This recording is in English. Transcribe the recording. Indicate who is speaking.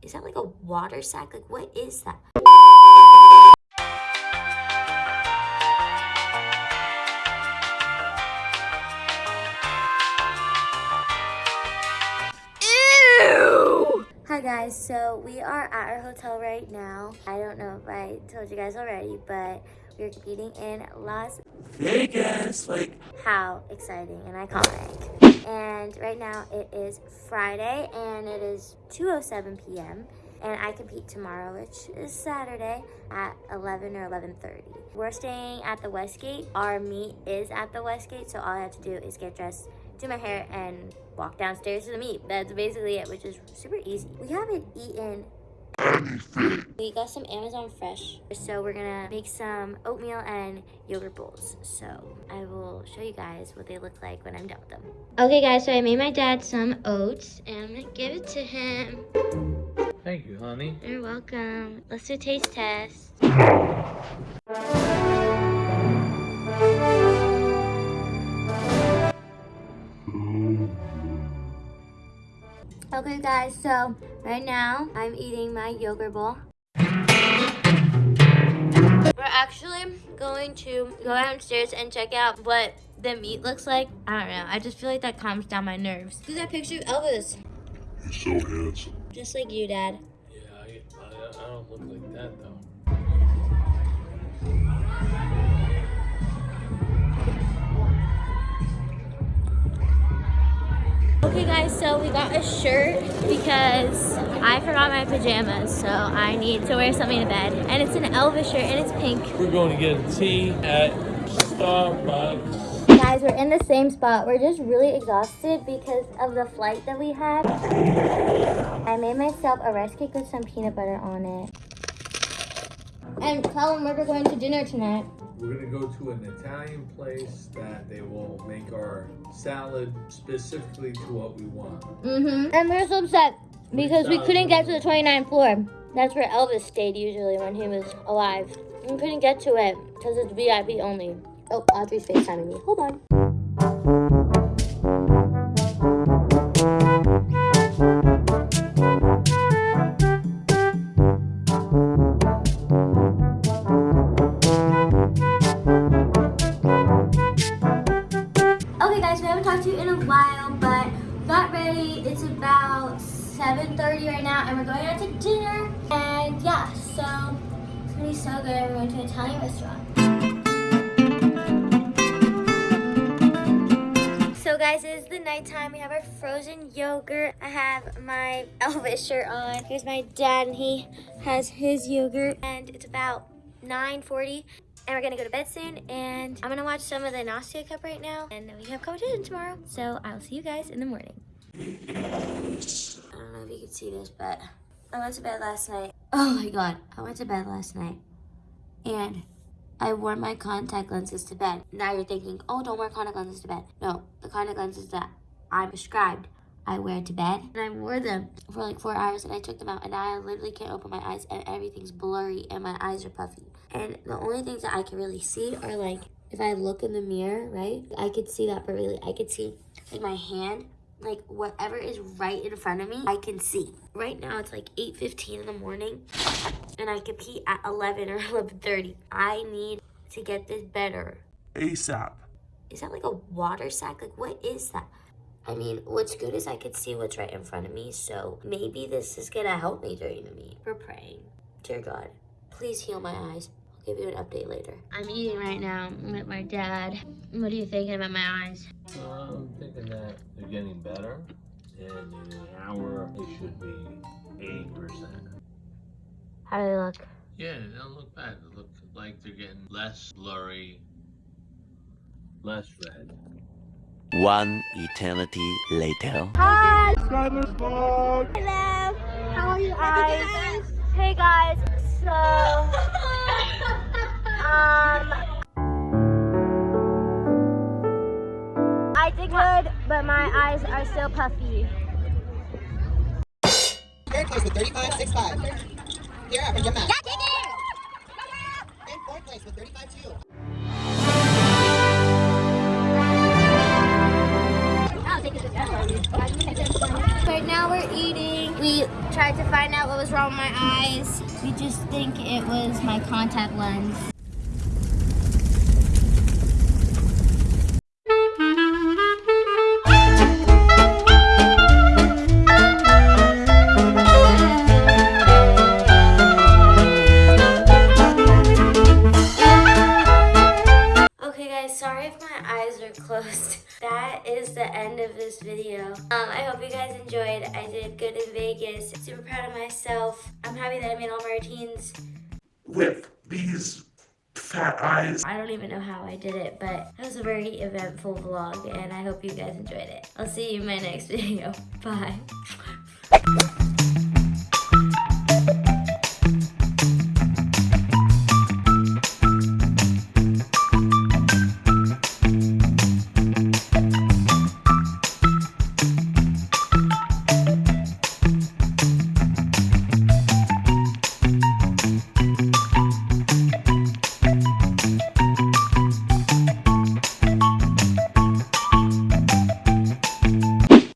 Speaker 1: Is that like a water sack? Like, what is that? Ew! Hi guys, so we are at our hotel right now. I don't know if I told you guys already, but we're competing in Las
Speaker 2: Vegas, like
Speaker 1: how exciting and iconic. And right now it is Friday and it is 2.07 p.m. And I compete tomorrow, which is Saturday at 11 or 11.30. We're staying at the Westgate. Our meet is at the Westgate, so all I have to do is get dressed, do my hair, and walk downstairs to the meet. That's basically it, which is super easy. We haven't eaten we got some Amazon Fresh, so we're gonna make some oatmeal and yogurt bowls. So I will show you guys what they look like when I'm done with them. Okay guys, so I made my dad some oats and I'm gonna give it to him.
Speaker 2: Thank you, honey.
Speaker 1: You're welcome. Let's do a taste test. Okay guys, so right now I'm eating my yogurt bowl. We're actually going to go downstairs and check out what the meet looks like. I don't know. I just feel like that calms down my nerves. Look at that picture of Elvis.
Speaker 3: He's so handsome.
Speaker 1: Just like you, Dad.
Speaker 2: Yeah, I, I, I don't look like that though.
Speaker 1: So we got a shirt because I forgot my pajamas, so I need to wear something to bed. And it's an Elvis shirt and it's pink.
Speaker 2: We're going to get a tea at Starbucks.
Speaker 1: Guys, we're in the same spot. We're just really exhausted because of the flight that we had. I made myself a rice cake with some peanut butter on it. And tell them where we're going to dinner tonight.
Speaker 4: We're gonna go to an Italian place that they will make our salad specifically to what we want.
Speaker 1: Mm-hmm. And we're so upset because we couldn't get to the 29th floor. That's where Elvis stayed usually when he was alive. We couldn't get to it because it's VIP only. Oh, Audrey's FaceTiming me. Hold on. 7.30 right now and we're going out to dinner. And yeah, so it's gonna be so good. We're going to an Italian restaurant. So guys, it is the nighttime. We have our frozen yogurt. I have my Elvis shirt on. Here's my dad and he has his yogurt. And it's about 9.40 and we're gonna go to bed soon and I'm gonna watch some of the Nastia Cup right now and then we have competition tomorrow. So I'll see you guys in the morning. I don't know if you can see this, but I went to bed last night. Oh my god, I went to bed last night and I wore my contact lenses to bed. Now you're thinking, oh, don't wear contact lenses to bed. No, the contact lenses that I'm prescribed, I wear to bed. And I wore them for like four hours and I took them out and now I literally can't open my eyes and everything's blurry and my eyes are puffy. And the only things that I can really see are like, if I look in the mirror, right? I could see that, but really I could see like my hand like whatever is right in front of me, I can see. Right now it's like 8.15 in the morning and I compete at 11 or 11.30. I need to get this better.
Speaker 3: ASAP.
Speaker 1: Is that like a water sack? Like what is that? I mean, what's good is I can see what's right in front of me, so maybe this is gonna help me during the meet. We're praying. Dear God, please heal my eyes. I'll give you an update later. I'm eating right now with my dad. What are you thinking about my eyes?
Speaker 2: I'm thinking that they're getting better, and in an hour they should be 80%.
Speaker 1: How do they look?
Speaker 2: Yeah, they don't look bad. They look like they're getting less blurry, less red.
Speaker 5: One eternity later.
Speaker 1: Hi! Hello! How are you guys? Hey guys, so um I did good, but my eyes are still puffy.
Speaker 6: Third place with 35.65. You're up, jump out. And fourth place with 35.2.
Speaker 1: Right now we're eating. We tried to find out what was wrong with my eyes. We just think it was my contact lens. End of this video. Um, I hope you guys enjoyed. I did good in Vegas. Super proud of myself. I'm happy that I made all my routines.
Speaker 3: With these fat eyes.
Speaker 1: I don't even know how I did it, but it was a very eventful vlog and I hope you guys enjoyed it. I'll see you in my next video. Bye.